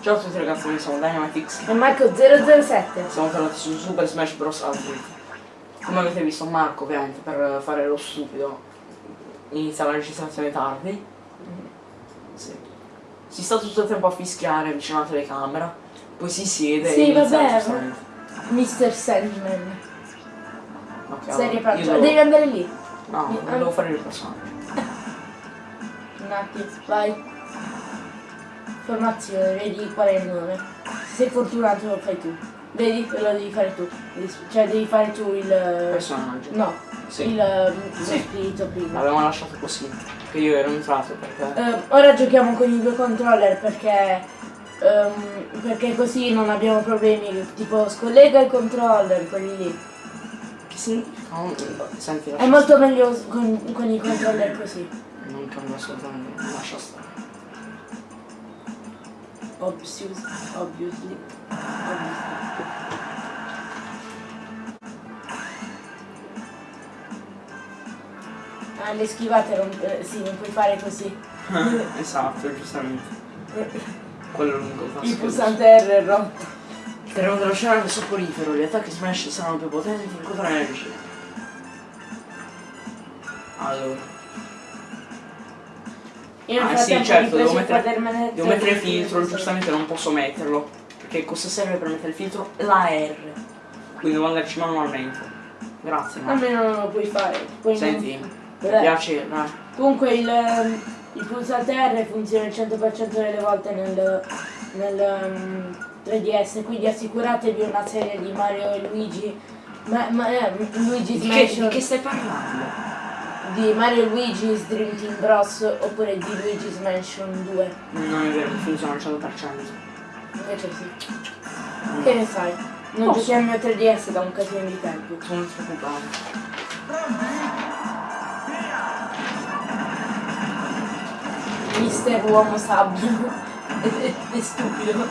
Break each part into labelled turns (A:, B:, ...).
A: Ciao a tutti ragazzi, noi siamo Dynamitix.
B: E Marco 007.
A: Siamo tornati su Super Smash Bros. Ultimate. Come avete visto Marco ovviamente per fare lo stupido inizia la registrazione tardi. Sì. Si sta tutto il tempo a fischiare vicino alla telecamera, poi si siede
B: Sì,
A: e
B: vabbè. Mr. Sandman.
A: Ok,
B: Serie
A: allora, devo-
B: Devi andare lì.
A: No,
B: Mi-
A: devo fare il personaggio.
B: Un attimo, vai. Formazione, vedi qual è il nome. Se sei fortunato lo fai tu. Vedi? Lo devi fare tu. Cioè devi fare tu il.
A: Personaggio.
B: No,
A: Sì.
B: il, lo
A: Sì.
B: spirito prima.
A: L'avevamo lasciato così. Che io ero entrato perché.
B: Eh, ora giochiamo con i due controller perché. ehm, perché così non abbiamo problemi. Tipo scollega il controller, quelli lì.
A: Che significa? Non- Senti,
B: È molto meglio con, con i controller così.
A: Non cambia assolutamente, lascia stare.
B: Obvious, obviously. obviously. Ah, le schivate non, eh, sì, non puoi fare così.
A: esatto, giustamente. Quello lungo il tasto.
B: Il pulsante R è rotto.
A: Il terreno dello scenario è soporifero, gli attacchi smash saranno più potenti fin contro l'energia. Allora.
B: Io
A: Ah sì, certo, devo mettere, devo mettere il filtro, giustamente non posso metterlo. Perché cosa serve per mettere il filtro? La R. Quindi devo andarci manualmente. Grazie, ma.
B: Almeno non lo puoi fare. Poi
A: Senti,
B: non-
A: mi piace, dai.
B: Comunque il, ehm, il pulsante R funziona il 100% delle volte nel, nel ehm, 3DS, quindi assicuratevi una serie di Mario e Luigi. Ma, ma, eh, Luigi
A: Di che,
B: Smash
A: di che stai parlando?
B: Di Mario Luigi's Dream Team Bros oppure di Luigi's Mansion 2.
A: Non è vero, funziona al 100%.
B: Invece sì. Che ne sai? Non
A: Posso.
B: giochiamo il mio 3DS da un casino di tempo.
A: Sono preoccupato.
B: Mister Uomo Sabbio. È, è- è stupido.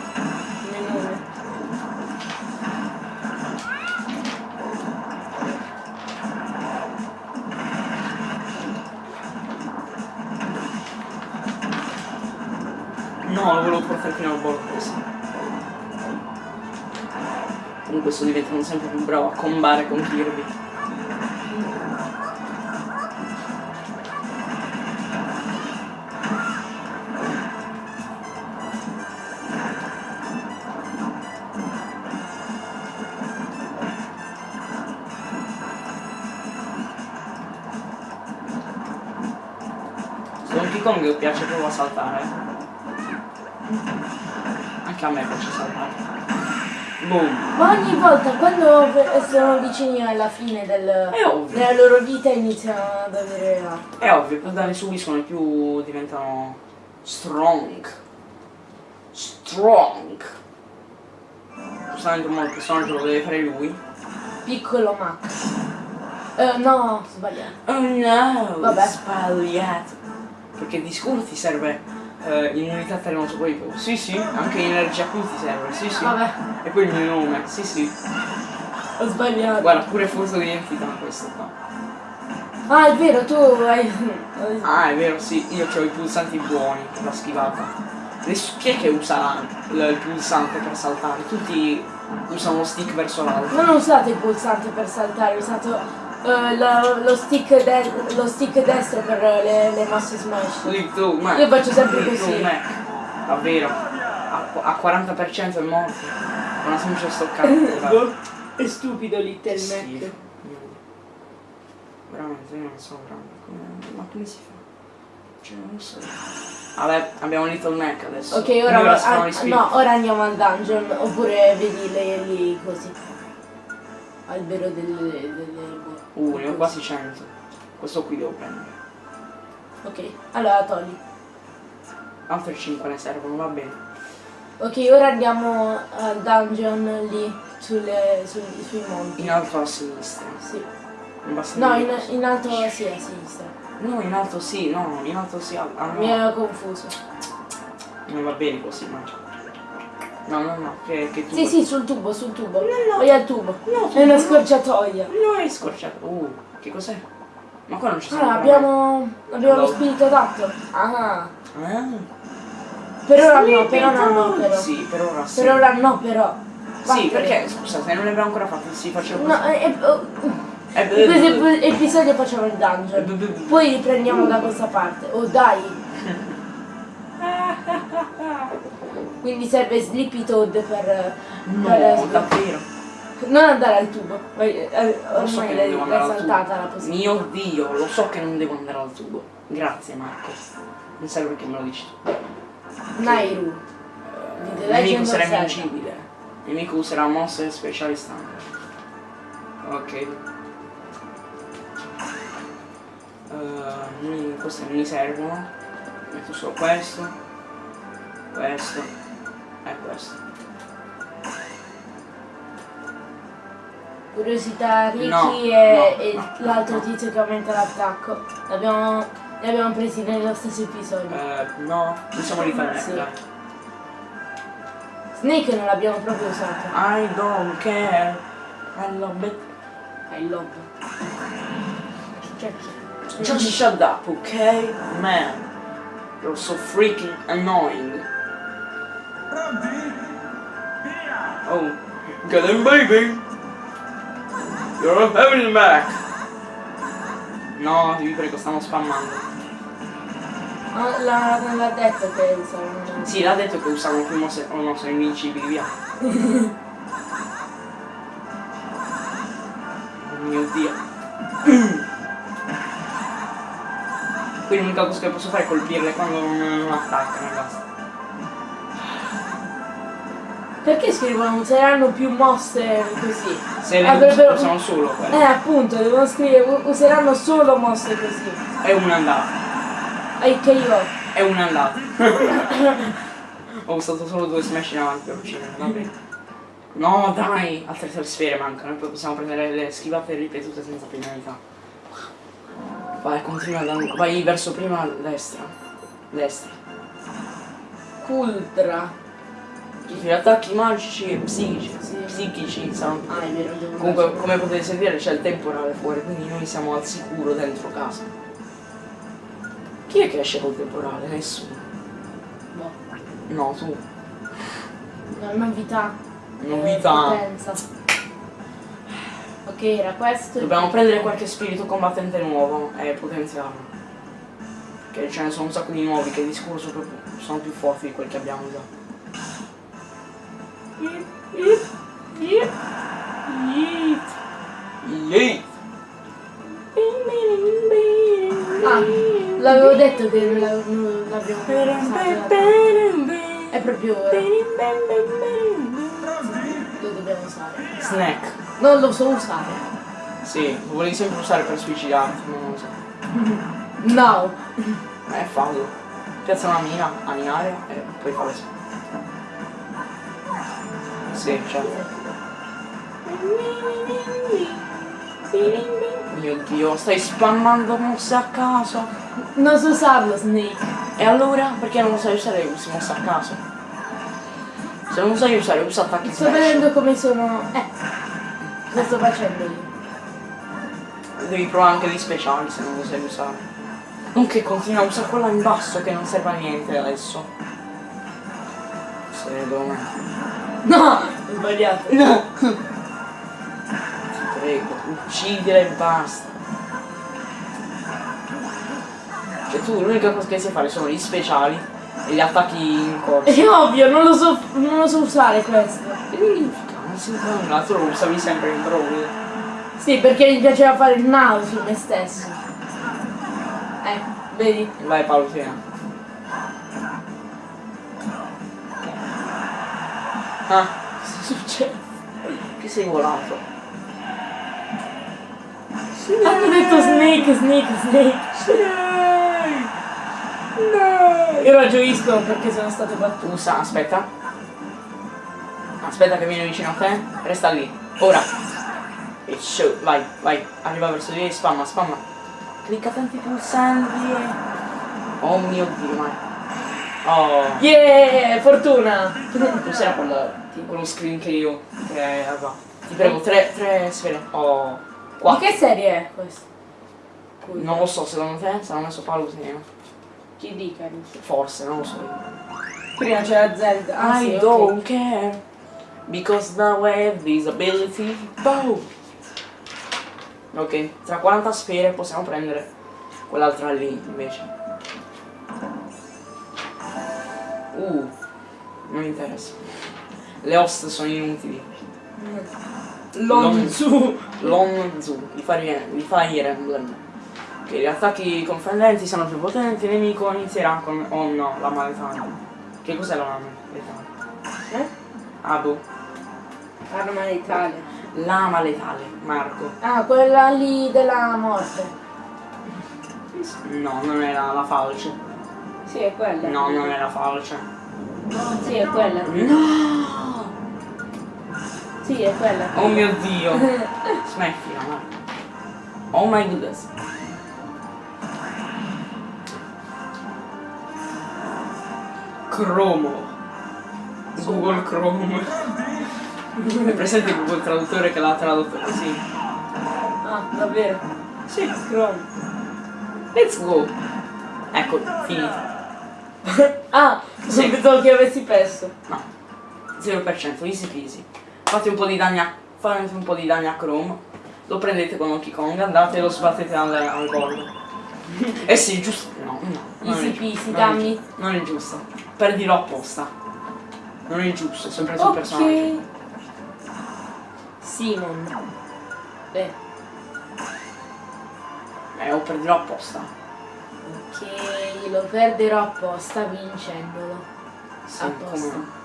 A: Sto diventando sempre più bravo a combare con Kirby.
B: Ma ogni volta quando sono vicini alla fine del, della loro vita iniziano ad avere la...
A: È ovvio, più danni subiscono e più diventano strong. Strong. Giustamente mo il personaggio lo deve fare lui.
B: Piccolo Max. Eh, no, sbagliato.
A: Oh no!
B: Vabbè.
A: Sbagliato. Perché di sicuro ti serve eh, immunità terremoto poi più. Sì sì, anche energia qui ti serve, sì sì.
B: Vabbè,
A: E poi il mio nome, sì sì.
B: ho sbagliato.
A: Guarda, pure furto di identità questo qua.
B: Ah, è vero, tu hai...
A: Ah, è vero, sì, io ho i pulsanti buoni per la schivata. Adesso chi è che usa il, il pulsante per saltare? Tutti usano lo stick verso l'alto.
B: Non usate il pulsante per saltare, usate eh, la- lo, stick de- lo stick destro per le, le mosse smash. Io faccio sempre così.
A: Mac. Davvero. A, a 40% è morto. Una semplice stoccata.
B: È stupido Little. Mac.
A: Veramente, io non so veramente come. Ma come si fa? Cioè, non so. Vabbè, abbiamo Little Mac adesso.
B: Ok, ora,
A: Ora spiriti.
B: no, ora andiamo al dungeon, oppure vedi le, lì così. Albero delle... delle
A: Uh, ne ho quasi 100. Questo qui devo prendere.
B: Ok, allora togli.
A: Altre 5 ne servono, va bene.
B: Ok, ora andiamo al dungeon lì, sulle, sui, sui monti.
A: In alto a sinistra.
B: Sì. No, in, in alto sì, a sinistra.
A: No, in alto sì, no, in alto sì. Ah, no.
B: Mi ero confuso.
A: Non va bene così, ma. No, no, no, che, che tu.
B: Sì, sì, sul tubo, sul tubo.
A: No, no.
B: Vai al tubo.
A: No,
B: È una scorciatoia.
A: No, è scorciato. Uh, che cos'è? Ma qua non ci sono.
B: Ah, abbiamo, abbiamo lo spirito tatto. Ah.
A: Ah.
B: Per ora no, per ora no, però.
A: Sì, per ora sì.
B: Per ora no, però.
A: Sì,
B: Vattene.
A: perché, scusa, se non le abbiamo ancora fatte, sì, facciamo
B: No, eh, eh, oh,
A: Eh,
B: in questo ep- episodio facciamo il dungeon. Poi riprendiamo da questa parte. Oh dai! Quindi serve Sleepy Toad per...
A: No,
B: per-
A: davvero.
B: Non andare al tubo. Vai, eh,
A: Lo so
B: Ormai
A: che
B: l'hai
A: devo
B: l'hai
A: andare al
B: saltata la
A: tubo.
B: possibilità.
A: Mio Dio, lo so che non devo andare al tubo. Grazie Marco. Non serve che me lo dici tu.
B: Nairu.
A: Eh,
B: The
A: Il nemico sarà invincibile. Il nemico userà mosse speciali standard. Ok. Eh, mi- queste non mi servono. Metto solo questo. Questo. E questo.
B: Curiosità Ricky
A: No,
B: e,
A: no,
B: e
A: no,
B: l'altro tizio che aumenta l'attacco. L'abbiamo, li abbiamo presi nello stesso episodio.
A: Eh, no, possiamo rifarne.
B: Sì. Snake non l'abbiamo proprio usato.
A: I don't care. I love it.
B: I love. Cioè,
A: Just shut up, okay? Man. You're so freaking annoying. Oh, get him, baby. You're having him back. No, vi prego, stiamo spammando.
B: L'ha, non l'ha detto che usavano.
A: Sì, l'ha detto che usano più mosse, oh no, sono invincibili, via. Oh mio dio. Quindi l'unica cosa che posso fare è colpirle quando non, non attaccano e basta.
B: Perché scrivono useranno più mosse così?
A: Se le
B: Avrebbero-
A: usano solo quelle.
B: Eh appunto, devono scrivere useranno solo mosse così.
A: È un'andata.
B: E che io.
A: È un'andata. Ho usato solo due smash in avanti per uccidere, va bene. No dai, altre tre sfere mancano, poi possiamo prendere le schivate ripetute senza penalità. Vai, continua andando. Vai verso prima destra. Destra.
B: Cultra.
A: Gli attacchi magici e psichici, psichici più
B: Ah, è vero, devo
A: Comunque, come potete sentire, c'è il temporale fuori, quindi noi siamo al sicuro dentro casa. Chi è che esce col temporale? Nessuno.
B: Boh.
A: No, tu.
B: Una novità.
A: Novità.
B: Ok, era questo.
A: Dobbiamo prendere qualche spirito combattente nuovo e potenziarlo. Perché ce ne sono un sacco di nuovi che di sicuro sono sono più forti di quelli che abbiamo già. Yeet.
B: Ah, l'avevo detto che non l'abbiamo usato. È proprio ora. Lo dobbiamo usare.
A: Snack.
B: Non lo so usare.
A: Sì, lo volevi sempre usare per suicidarti, non lo so.
B: No.
A: Eh, fallo. Piazza una mina a e poi fa Sì, certo. Mio dio, stai spammando mosse a caso.
B: Non so usarlo, Snake.
A: E allora? Perché non lo sai usare usi mosse a caso? Se non lo sai usare, usa attacchi
B: Sto
A: smash.
B: vedendo come sono. Eh. Cosa sto facendo io?
A: Devi provare anche gli speciali se non lo sai usare. Nonché continua a usare quella in basso che non serve a niente adesso. Secondo me.
B: No! Ho sbagliato.
A: No! Ti prego, uccidile e basta. Cioè tu l'unica cosa che sai fare sono gli speciali e gli attacchi in corso.
B: È ovvio, non lo so, non lo so usare questo.
A: Non si fa nulla, tu lo usavi sempre in brawl.
B: Sì, perché mi piaceva fare il now su me stesso. Eh, vedi?
A: Vai Paolo, fino. Ah, cosa succede? Che sei volato?
B: Hanno detto Snake, Snake, Snake.
A: No!
B: Io ragionisco perché sono stato battuto.
A: Usa, aspetta. Aspetta che viene vicino a te. Resta lì. Ora. E show. Vai, vai. Arriva verso di te. Spamma, spamma. Clicca tanti pulsanti. Oh mio dio, ma. Oh.
B: Yeah, fortuna.
A: Cos'era quel, quello screen che io. Che aveva. Ti prego, tre, tre sfere. Oh.
B: Di
A: Quattro.
B: che serie è questo? Cui-
A: Non lo so, secondo te? Se l'hanno messo Paolo segno.
B: Kid Icarus.
A: Forse, non lo so.
B: Prima c'era Zelda. Ah, sì,
A: I
B: ok.
A: don't care. Because now I have this ability. Boom! Ok, tra 40 sfere possiamo prendere quell'altra lì invece. Uh, non mi interessa. Le host sono inutili.
B: Lonzu.
A: Lonzu, i Fire, i Fire Emblem. Ok, gli attacchi confondenti sono più potenti, il nemico inizierà con... Oh no, la maletana. Che cos'è la maletana?
B: Eh?
A: Ah boh.
B: Arma letale.
A: Lama letale, Marco.
B: Ah, quella lì della morte.
A: No, non era la falce.
B: Sì, è quella.
A: No, non era falce.
B: Sì, è quella.
A: No!
B: Sì, è quella.
A: Oh mio dio! Smettila, Marco. Oh my goodness. Cromo. Google Chrome. È presente Google Traduttore che l'ha tradotto così?
B: Ah, davvero?
A: Sì.
B: Chrome.
A: Let's go. Ecco, finito.
B: ah,
A: Sì.
B: pensavo che avessi perso.
A: No. 0%, easy peasy. Fate un po' di danni a. Fate un po' di danni a Chrome. Lo prendete con Donkey Kong, andate e lo sbattete al, al bordo. eh sì, giusto. No, no.
B: Easy peasy, dammi.
A: Non è giusto. Perdilo apposta. Non è giusto, sempre sul personaggio.
B: Ok. Simon. Beh,
A: Eh, o perdilo apposta.
B: Ok, lo perderò apposta vincendolo.
A: Sì,
B: Apposta.
A: come-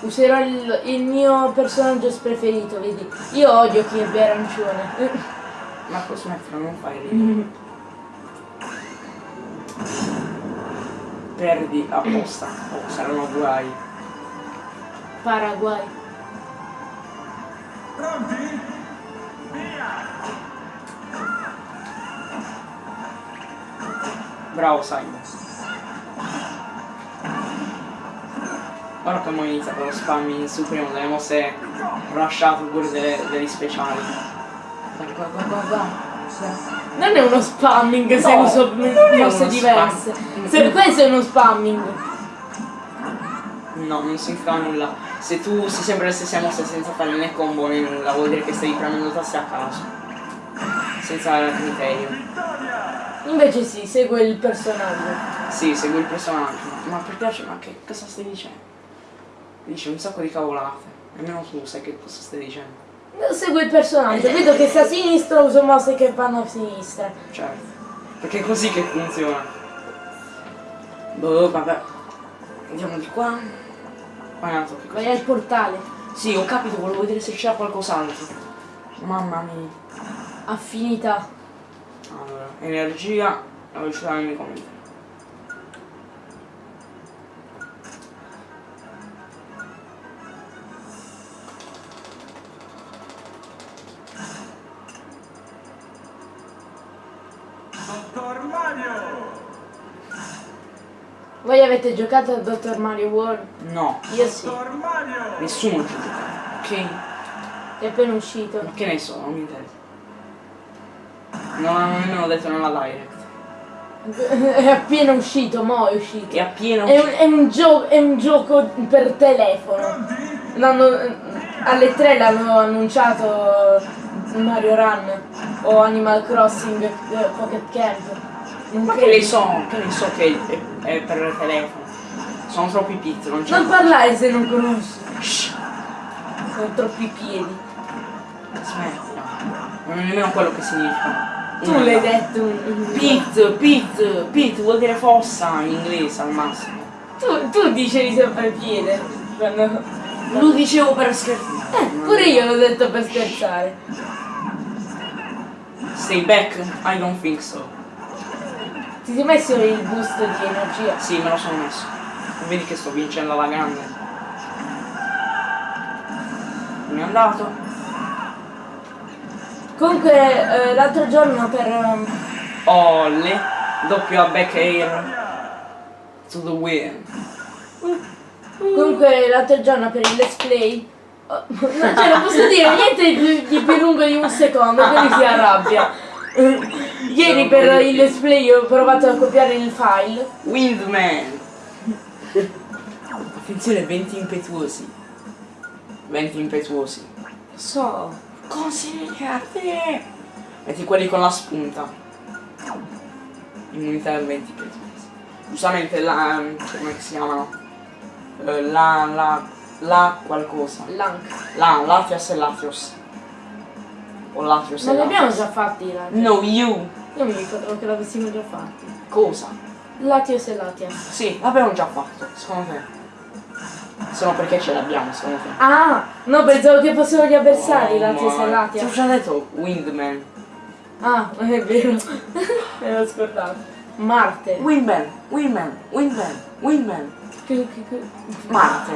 B: Userò il, il mio personaggio preferito, vedi? Io odio Kirby arancione.
A: Marco smettila, non fai ridere. Perdi apposta. Oh, saranno guai.
B: Paraguay.
A: Bravo Simon. Ora che abbiamo iniziato lo spamming su prima delle mosse rushate pure delle, degli speciali. Qua, qua, qua.
B: Non è uno spamming se
A: No,
B: uso
A: non è
B: mosse diverse.
A: spam-
B: Se questo è uno spamming.
A: No, non significa nulla. Se tu usi sempre le stesse mosse senza fare né combo né nulla, vuol dire che stai premendo tasse a caso. Senza criterio.
B: Invece sì, segue il personaggio.
A: Sì, segui il personaggio. Ma per piace, ma che cosa stai dicendo? Dice un sacco di cavolate. Nemmeno tu sai che cosa stai dicendo.
B: Segue il personaggio. Vedo che sta a sinistra, uso mosse che vanno a sinistra.
A: Certo. Perché è così che funziona. Boh, vabbè. Andiamo di qua. Andato che
B: Vai al portale.
A: Sì, ho capito, volevo vedere se c'era qualcos'altro. Mamma mia.
B: Affinità.
A: Allora, energia, la velocità del nemico.
C: Dottor Mario!
B: Voi avete giocato a Dr. Mario World?
A: No,
B: Io sì.
C: Dottor Mario!
A: nessuno gioca. Ok,
B: È appena uscito.
A: ma che ne so, non mi interessa. Non hanno nemmeno detto nella direct.
B: È appena uscito, mo è uscito.
A: È appieno
B: È un, è un gio- è un gioco per telefono. Alle 3 l'hanno annunciato Mario Run o Animal Crossing eh, Pocket Camp. Non
A: Ma che ne so, che ne so che è, è per il telefono. Sono troppi pizzi, non c'è.
B: Non parlare se non conosci.
A: Shh,
B: Sono troppi piedi.
A: smettila. Non è nemmeno quello che significa.
B: Tu l'hai detto. un-
A: Pit, pit, pit vuol dire fossa in inglese al massimo.
B: Tu, tu dicevi sempre piede. Quando...
A: Lo dicevo per scherzare.
B: Eh, pure io l'ho detto per scherzare.
A: Stay back? I don't think so.
B: Ti sei messo il boost di energia?
A: Sì, me lo sono messo. Vedi che sto vincendo alla grande. Mi è andato.
B: Comunque eh, l'altro giorno per... ehm,
A: Olle. Doppio a back air. To the win.
B: Comunque l'altro giorno per il let's play Oh, non, cioè, non posso dire niente di più, di più lungo di un secondo, quindi si arrabbia. Ieri per il let's play ho provato a copiare il file.
A: Windman! Attenzione, venti impetuosi. Venti impetuosi.
B: So.
A: Consigliate! Metti quelli con la spunta. Immunità al venti impetuosi. Giustamente la. come si chiamano? Eh, La. la. la qualcosa.
B: Lank.
A: La, Latias e Latios. O Latios
B: Ma
A: e
B: li abbiamo
A: Latios.
B: già fatti là.
A: No, you!
B: Io mi ricordo che l'avessimo già fatti.
A: Cosa?
B: Latios e Latias.
A: Sì, l'abbiamo già fatto, secondo te. Solo perché ce l'abbiamo, secondo te.
B: Ah! No, pensavo che fossero gli avversari,
A: Oh,
B: Latios e
A: ma- Ti ho già detto Windman.
B: Ah, è vero. Me l'ho scordato. Marte.
A: Windman, Windman, Windman, Windman. Marte.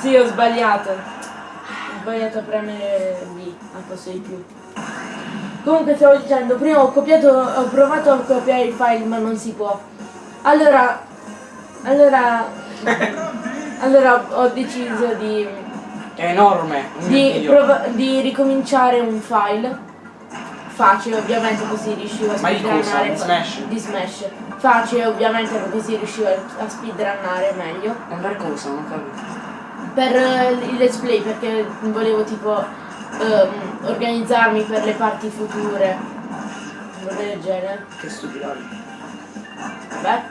B: Sì, ho sbagliato. Ho sbagliato a premere B al posto di più. Comunque stavo dicendo, prima ho copiato, ho provato a copiare il file ma non si può. Allora, allora, allora ho deciso di,
A: È enorme.
B: Di, di ricominciare un file. Facile ovviamente così riuscivo a speedrunnare.
A: Di Smash?
B: Di Smash. Facile ovviamente così riuscivo a speedrunnare meglio.
A: Ma per cosa? Non ho capito.
B: per eh, il let's play perché volevo tipo ehm, organizzarmi per le parti future roba del genere
A: Che stupidaggine.
B: vabbè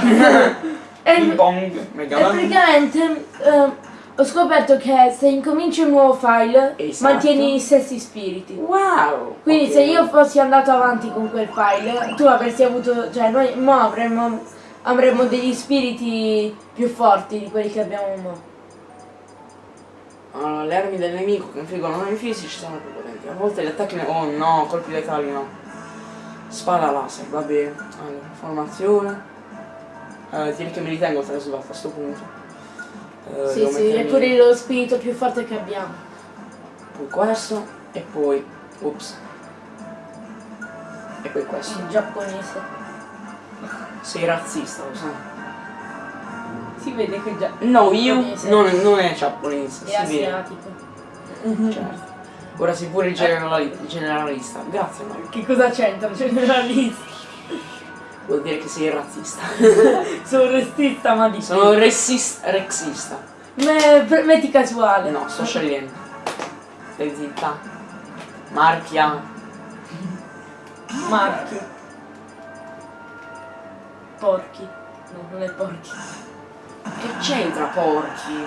A: Ping
B: e
A: pong, Mega Man.
B: praticamente ehm, ho scoperto che se incominci un nuovo file
A: Esatto.
B: mantieni i stessi spiriti
A: Wow!
B: quindi
A: ok.
B: se io fossi andato avanti con quel file tu avresti avuto cioè noi mo avremmo avremmo degli spiriti più forti di quelli che abbiamo mo
A: Allora, le armi del nemico che infliggono danni fisici sono più potenti. A volte gli attacchi... ne- Oh no, colpi letali no. Spada laser, va bene. Allora, formazione. Eh, tieni che mi ritengo trasvato a questo punto. Eh,
B: Sì, sì, è pure lo spirito più forte che abbiamo.
A: Poi questo e poi... Ups. E poi questo.
B: Il giapponese.
A: Sei razzista, lo sai.
B: Si vede che già
A: No, io non, non è giapponese,
B: è
A: si vede.
B: asiatico.
A: Certo. Ora sei pure il generali- il generalista. Grazie Mario.
B: Che cosa c'entra? Generalista.
A: Vuol dire che sei razzista.
B: Sono restista ma di
A: Sono ressist- rexista.
B: Me- per- metti casuale.
A: No, sto scegliendo. Stai zitta. Marchia.
B: Marchio. Porchi. No, non è porchi.
A: Che c'entra porchi?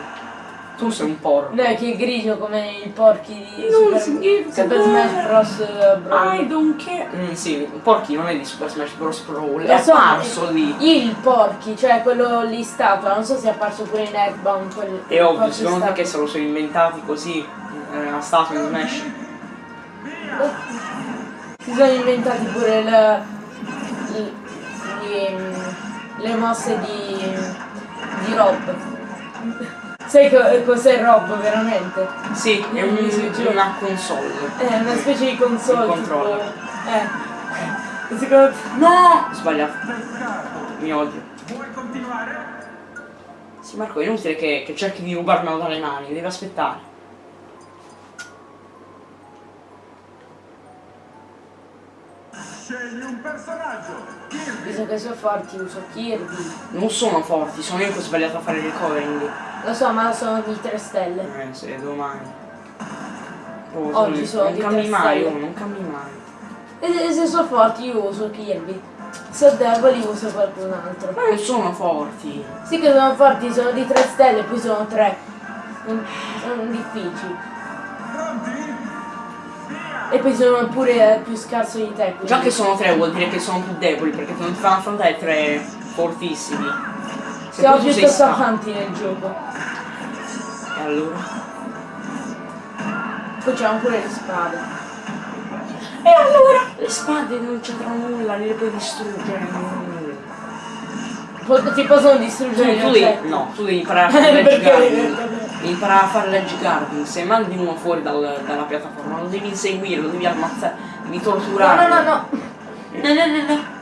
A: Tu sei un porco.
B: No, è che è grigio come i porchi di
A: Non
B: Super, Super Smash Bros. eh, Brawl.
A: I don't care. Mm, sì, porchi non è di Super Smash Bros. Brawl. È
B: so,
A: apparso lì.
B: Il porchi, cioè quello lì statua, non so se è apparso pure in Earthbound. Quel,
A: È ovvio, secondo te che se lo sono inventati così eh, a statua in Smash?
B: Si sono inventati pure le, le, le- le mosse di, di Rob. Sai co- cos'è Rob veramente?
A: Sì, è un-
B: Sì,
A: una console.
B: È una specie di console.
A: Il
B: tipo,
A: controller.
B: eh. Secondo
A: No! Sbagliato. Mi odio.
C: Vuoi continuare?
A: Sì Marco, è inutile che, che cerchi di rubarmelo dalle mani, devi aspettare.
C: Scegli un personaggio. Kirby.
B: visto che sono forti uso Kirby.
A: Non sono forti, sono io che ho sbagliato a fare il recovering.
B: Lo so, ma sono di 3 stelle.
A: Eh, se domani. Oh,
B: Oggi sono
A: non
B: di
A: cambi
B: tre
A: mai,
B: stelle.
A: non cambi mai.
B: E se sono forti io uso Kirby. Se sono deboli uso qualcun altro.
A: Ma non sono forti.
B: Sì che sono forti, sono di 3 stelle, poi sono 3. Sono difficili. E poi sono pure eh, più scarso di te. quindi-
A: Già che sono tre vuol dire che sono più deboli perché non ti fanno affrontare tre fortissimi. Se
B: Siamo
A: tu sei
B: piuttosto
A: stanco.
B: avanti nel gioco.
A: E allora?
B: Poi c'hanno pure le spade.
A: E allora? Le spade non c'entrano nulla, le puoi distruggere.
B: Po- ti possono
A: Tu,
B: distruggere gli
A: tu devi, no, tu devi imparare a fare
B: Perché?
A: ledge guarding. Devi imparare a fare ledge guarding. Se mandi uno fuori dal- dalla piattaforma, lo devi inseguire, lo devi ammazzare, devi
B: No,
A: torturare.
B: no, no, no.
A: No, no, no, no.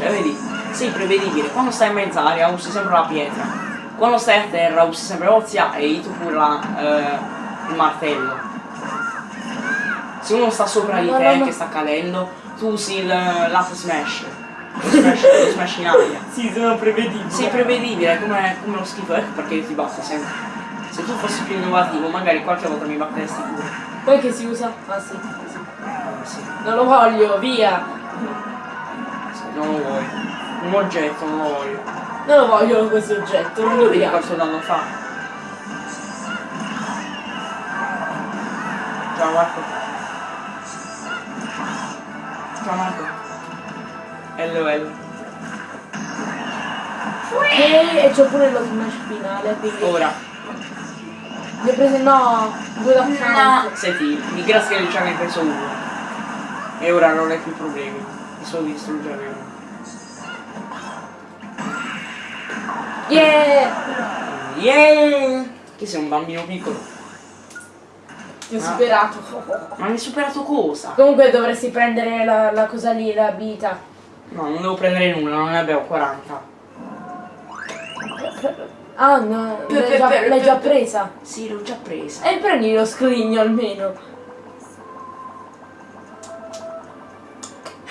A: Cioè, vedi, sei prevedibile. Quando stai in mezza aria usi sempre la pietra. quando stai a terra usi sempre Ozia e Ito pure la, eh, il martello. Se uno sta sopra di te che sta cadendo, tu usi il lato smash. Lo smash, lo smash in aria.
B: Sì, sono prevedibili.
A: Sì, è prevedibile, come, come lo schifo, ecco perché io ti batto sempre. Se tu fossi più innovativo, magari qualche volta mi batteresti pure.
B: Poi che si usa? Ah sì, sì.
A: Eh, sì,
B: Non lo voglio, via!
A: Non lo vuoi. Un oggetto, non lo voglio.
B: Non lo voglio questo oggetto, non mi
A: vedi
B: piace.
A: quanto danno fa. Ciao Marco. Ciao Marco. LOL.
B: E, e c'ho pure lo smash finale, quindi.
A: Ora.
B: Ne ho preso no, due da account.
A: Senti, di grazia che già ne hai preso uno. E ora non hai più problemi. Solo di distruggere uno.
B: Yeah!
A: Yeah! Che sei un bambino piccolo.
B: Ti ho
A: Ah.
B: superato.
A: Ma mi hai superato cosa?
B: Comunque dovresti prendere la, la cosa lì, l'abilità.
A: No, non devo prendere nulla, non ne abbiamo 40.
B: Ah no,
A: Per-
B: l'hai già, già presa.
A: Sì, l'ho già presa.
B: E prendi lo scrigno almeno.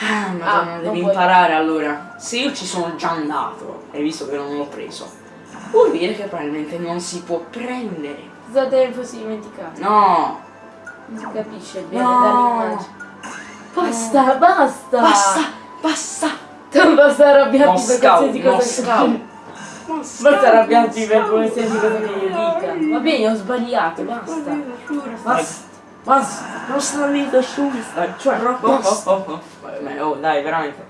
A: Ah, madonna,
B: Ah,
A: devi
B: puoi.
A: imparare allora. Se io ci sono già andato, e visto che non l'ho preso, vuol dire che probabilmente non si può prendere.
B: Ne fossi dimenticato?
A: No!
B: Non si capisce bene
A: No.
B: dall'immagine. Basta, basta!
A: Basta! Basta!
B: Non basta arrabbiarti per
A: Mosca,
B: qualsiasi cosa
A: Mosca.
B: che Basta arrabbiarti per qualsiasi cosa che io dica. Va bene, ho sbagliato, basta. Basta. Basta.
A: Non sta lì su, sta cioè
B: Basta.
A: oh, oh, oh. Oh, dai, veramente.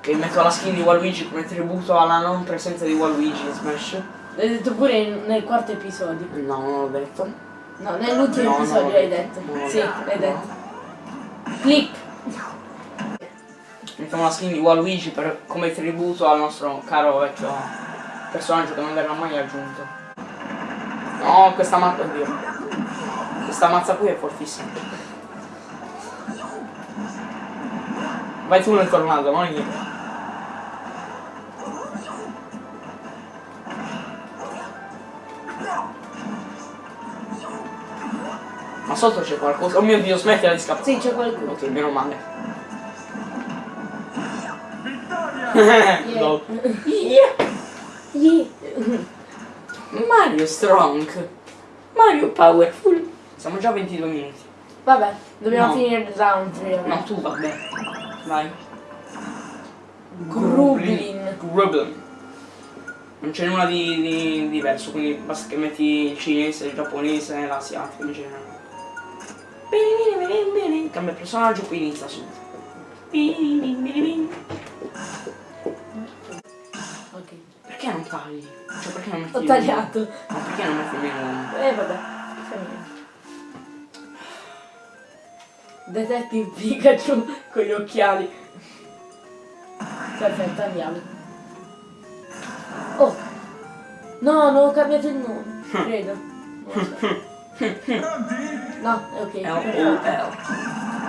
A: Che metto la skin di Waluigi come tributo alla non presenza di Waluigi in Smash?
B: L'hai detto pure in- nel quarto episodio.
A: No, non l'ho detto.
B: No, nell'ultimo
A: No,
B: episodio l'hai detto.
A: no,
B: sì, l'hai detto. Clip.
A: Mettiamo la skin di Waluigi per, come tributo al nostro caro vecchio personaggio che non verrà mai aggiunto. No, questa mazza, oddio. Questa mazza qui è fortissima. Vai tu nel tornado, non io. Ma sotto c'è qualcosa. Oh mio dio, smettila di scappare.
B: Sì, c'è qualcuno.
A: Ok, meno male.
C: Vittoria!
B: Yeah. Yeah.
A: Mario Strong. Mario Powerful. Siamo già a 22 minuti.
B: Vabbè, dobbiamo
A: No.
B: finire il round.
A: No, tu vabbè. Vai.
B: Grublin.
A: Grublin. Non c'è nulla di, di diverso, quindi basta che metti il cinese, il giapponese l'asiatico in generale. Bene, bene, bene, bene. Cambia personaggio, poi inizia subito. Bene.
B: Ok.
A: Perché non tagli? Cioè perché non metti
B: Ho tagliato.
A: Ma perché non metti il menu?
B: Eh vabbè. fa Detective Pikachu con gli occhiali. Perfetto, andiamo. Oh! No, non ho cambiato il nome, credo. Non lo so.
C: Pronti?
B: No, è ok.
A: L-O-L.
B: perfetto.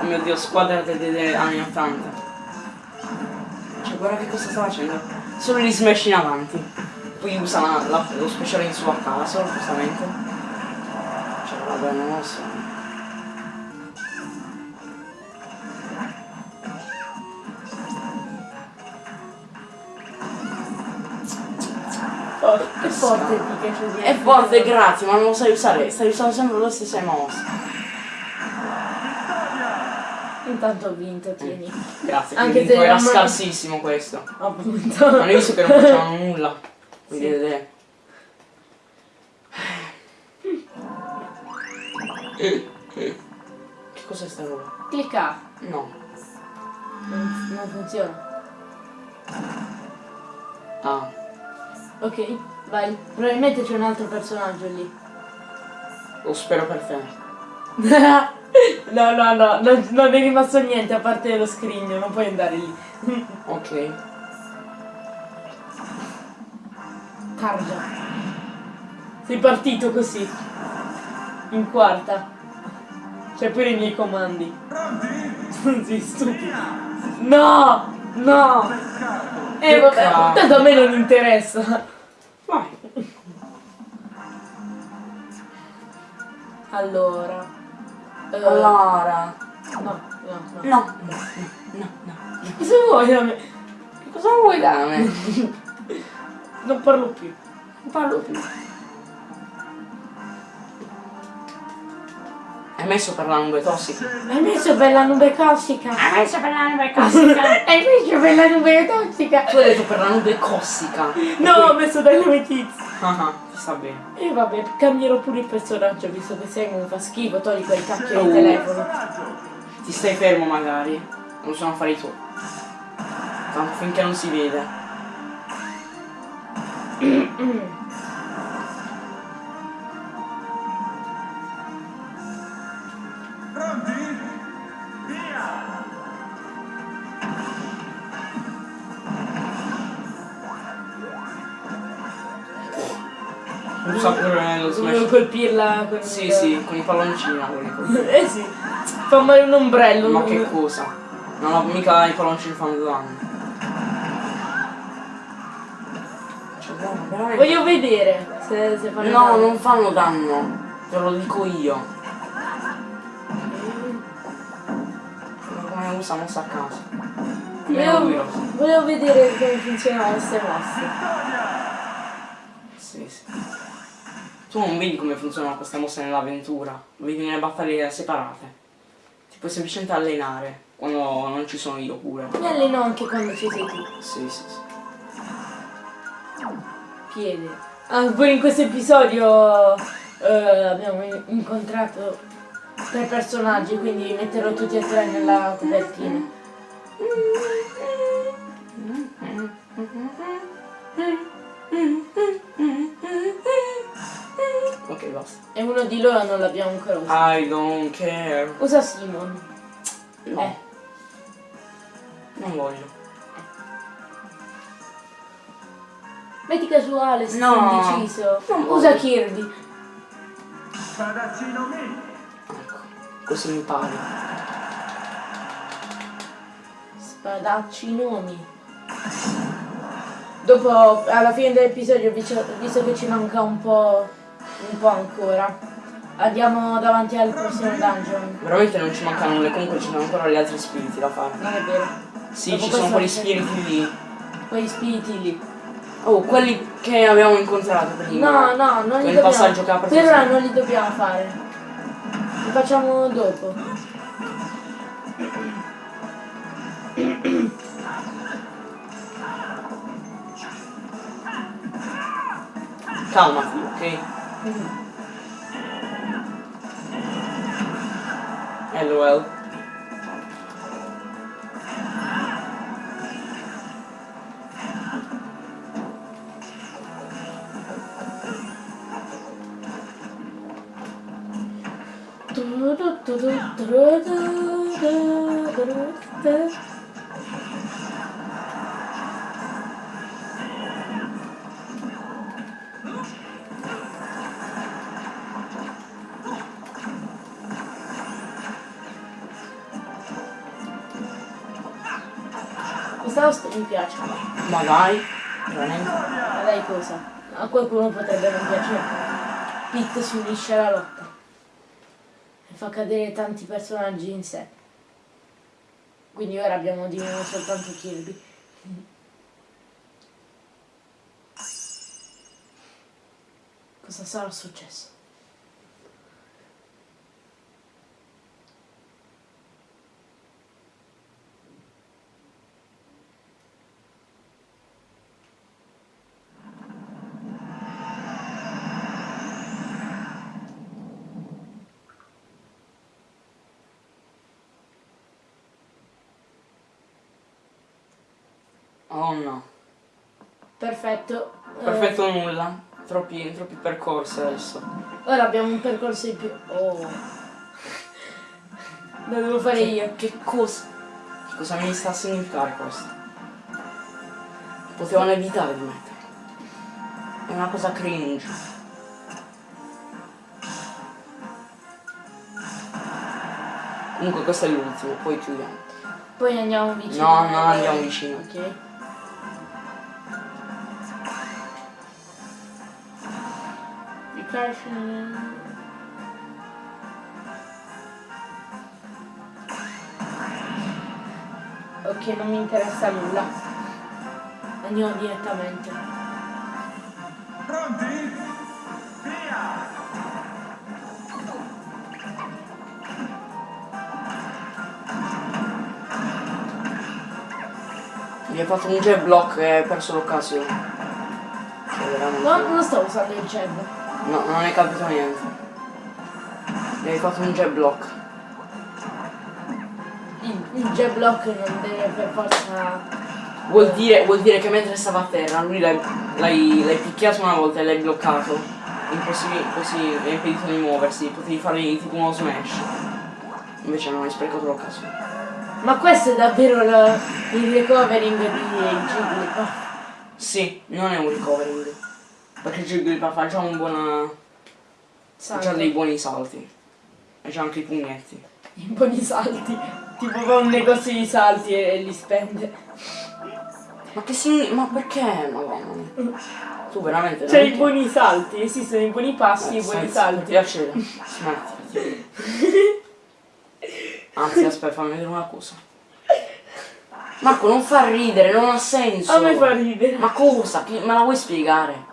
A: Oh mio dio, squadra degli anni 80. Cioè, guarda che cosa sta facendo. Solo gli smash in avanti. Poi usa la- la- lo speciale in sua casa, giustamente. Cioè, vabbè, non lo so.
B: Oh, è forte Pikachu
A: È forte, grazie, ma non lo sai usare. Stai usando sempre le stesse mosse.
B: Intanto ho vinto, tieni.
A: Grazie,
B: Anche se
A: era scarsissimo questo.
B: Appunto.
A: Non hai visto che non facevano nulla. Quindi
B: Sì.
A: vedete. Che cos'è sta roba?
B: Clicca.
A: No.
B: Non, non funziona. Ok, vai. Probabilmente c'è un altro personaggio lì.
A: Lo spero per te.
B: no, no, no, non, non è rimasto niente a parte lo scrigno, non puoi andare lì.
A: Ok.
B: Cargia. Sei partito così. In quarta. C'è pure i miei comandi.
C: Pronti?
B: Sei stupido. No! No! Eh vabbè, tanto a me non interessa.
A: Vai.
B: Allora. Uh,
A: allora.
B: No, no, no.
A: No, no, no, no.
B: Cosa vuoi da me?
A: Cosa vuoi da me?
B: non parlo più.
A: Non parlo più. Hai messo per la nube tossica?
B: Hai messo per la nube tossica?
A: Hai messo per la nube tossica?
B: Hai messo per la nube tossica?
A: tu hai detto per la nube cossica.
B: No, ho messo dai nome tizi.
A: Ah, ah, ti sta bene.
B: E vabbè, cambierò pure il personaggio, visto che sei mi fa schifo, togli quel cacchio di telefono.
A: Ti stai fermo magari. Non sono affari tuoi. Tanto finché non si vede. Un sacco lo smash.
B: colpirla con
A: Sì,
B: il-
A: sì, con i palloncini la colpire.
B: Eh sì. Fa male un ombrello.
A: Ma che cosa? Non ho mica i palloncini fanno danno. Cioè, veramente-
B: Voglio vedere se, se fanno
A: No,
B: danno.
A: non fanno danno. Te lo dico io. Come usa mossa a caso.
B: Volevo,
A: sa.
B: volevo vedere come funzionano queste mosse.
A: Sì, sì. Tu non vedi come funzionano queste mosse nell'avventura, vedi nelle battaglie separate. Ti puoi semplicemente allenare quando non ci sono io pure.
B: Mi alleno anche quando ci sei tu.
A: Sì, sì, sì.
B: Piede. Ah, pure in questo episodio eh, abbiamo in- incontrato tre personaggi, quindi metterò tutti e tre nella copertina.
A: Ok, basta.
B: E uno di loro non l'abbiamo ancora usato.
A: I don't care.
B: Usa Simon.
A: No,
B: Eh,
A: non voglio.
B: metti casuale, se
A: No.
B: sei indeciso.
A: Non
B: Usa
A: voglio.
B: Kirby.
C: Spadaccino mi!
A: Ecco, così impari.
B: Spadacci nomi. Dopo, alla fine dell'episodio, visto che ci manca un po', un po' ancora, andiamo davanti al prossimo dungeon.
A: Veramente non ci mancano nulla, comunque ci sono ancora gli altri spiriti da fare.
B: Non è vero.
A: Sì,
B: Dopo
A: ci sono quegli spiriti lì.
B: Quegli spiriti lì.
A: Oh, quelli che abbiamo incontrato prima.
B: No, no, non li dobbiamo
A: passaggio che ha preso
B: Per ora non li dobbiamo fare. Li facciamo dopo.
A: Calmati, ok? LOL. Ma dai, veramente.
B: Ma dai cosa? A qualcuno potrebbe non piacere. Pit si unisce alla lotta. E fa cadere tanti personaggi in sé. Quindi ora abbiamo di nuovo soltanto Kirby. Cosa sarà successo?
A: Oh no.
B: Perfetto. Eh,
A: Perfetto nulla. Troppi, troppi percorsi adesso.
B: ora abbiamo un percorso in più. Oh. Lo devo fare io.
A: Che cosa? Che cosa mi sta a significare questo? Potevano evitare di mettere. È una cosa cringe. Comunque questo è l'ultimo, poi chiudiamo.
B: Poi andiamo vicino.
A: No, no, andiamo vicino.
B: Ok. Dai. Ok, non mi interessa nulla. Andiamo direttamente.
C: Pronti? Via!
A: Mi ha fatto un jab block eh, e ho perso l'occasione. Cioè, veramente...
B: No, non stavo usando il jab.
A: No, non hai capito niente. Mi hai fatto un jet block.
B: Il, il jab block non deve per forza...
A: Vuol dire, vuol dire che mentre stava a terra lui l'hai, picchiato una volta e l'hai bloccato. Impossibile, così è impedito di muoversi, potevi fare tipo uno smash. Invece non hai sprecato l'occasione.
B: Ma questo è davvero il, il recovering di Jigglypuff.
A: Sì, non è un recovering. Perché già un buon. già dei buoni salti. Ha già anche i pugnetti.
B: I buoni salti. Tipo va un negozio di salti e, e li spende.
A: Ma che si. ma perché? Madonna. Tu veramente
B: Cioè
A: non
B: i buoni salti, esistono i buoni passi e
A: Eh,
B: i buoni
A: senza- Per
B: salti.
A: piacere, smetti. Anzi, aspetta, fammi vedere una cosa. Marco, non fa ridere, non ha senso.
B: A me fa ridere.
A: Ma cosa? Me la vuoi spiegare?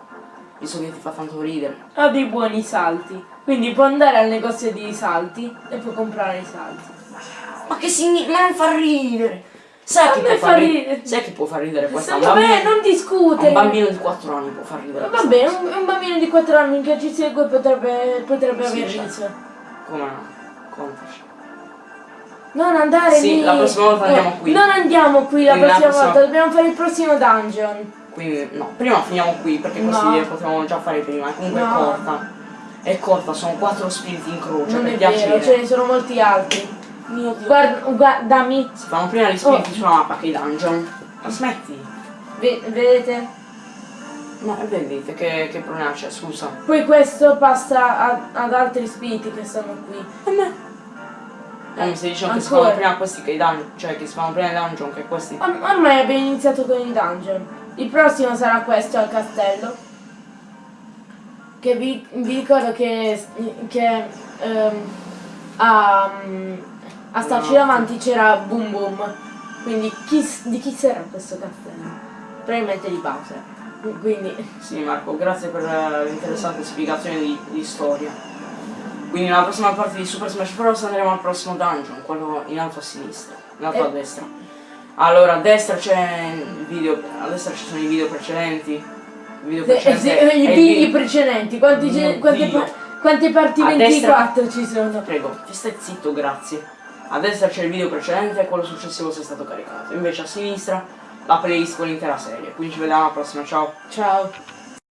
A: Visto che ti fa tanto ridere.
B: Ha dei buoni salti. Quindi può andare al negozio di salti e può comprare i salti.
A: Ma che significa? Ma non fa ridere. Sai che può
B: fa
A: far ridere?
B: ridere.
A: Sai che può far ridere questa? Un
B: Vabbè, non discute.
A: un bambino di 4 anni può far ridere.
B: Vabbè,
A: cosa.
B: un, un bambino di 4 anni che ci segue potrebbe, potrebbe
A: Sì,
B: aver
A: certo. Come no? Contaci.
B: Non andare
A: Sì,
B: lì.
A: la prossima volta andiamo qui.
B: Non andiamo qui la prossima
A: prossima-
B: volta, dobbiamo fare il prossimo dungeon.
A: Quindi no, prima finiamo qui perché così
B: No.
A: potevamo già fare prima. Comunque è
B: No.
A: corta. È corta, sono quattro spiriti in croce,
B: non
A: per
B: è
A: piacere.
B: vero, ce ne sono molti altri.
A: Mio Dio.
B: Guarda, guardami,
A: Si fanno prima gli spiriti
B: Oh.
A: sulla mappa che i dungeon. Ma smetti?
B: Ve- vedete?
A: No, e vedete che, che problema c'è, scusa.
B: Poi questo passa a- ad altri spiriti che stanno qui.
A: E me? Eh, mi stai dicendo che si fanno prima questi che i dungeon, cioè che si fanno prima i dungeon che questi.
B: Or- ormai abbiamo iniziato con il dungeon. Il prossimo sarà questo al castello. Che vi, vi ricordo che, che ehm, a, a starci davanti c'era Boom Boom. Quindi chi di chi sarà questo castello? Probabilmente di Bowser. Quindi
A: Sì Marco, grazie per l'interessante spiegazione di, di storia. Quindi nella prossima parte di Super Smash Bros andremo al prossimo dungeon, quello in alto a sinistra, in alto
B: Eh.
A: a destra. Allora a destra c'è il video, a destra ci sono i video precedenti. Video
B: se-
A: precedente
B: se-
A: è
B: i video
A: vi-
B: precedenti, quanti ce- quante, pa- quante parti
A: A
B: 24 ci sono?
A: Prego, ti stai zitto, grazie. A destra c'è il video precedente e quello successivo se è stato caricato. Invece a sinistra la playlist con l'intera serie. Quindi ci vediamo alla prossima, ciao.
B: Ciao.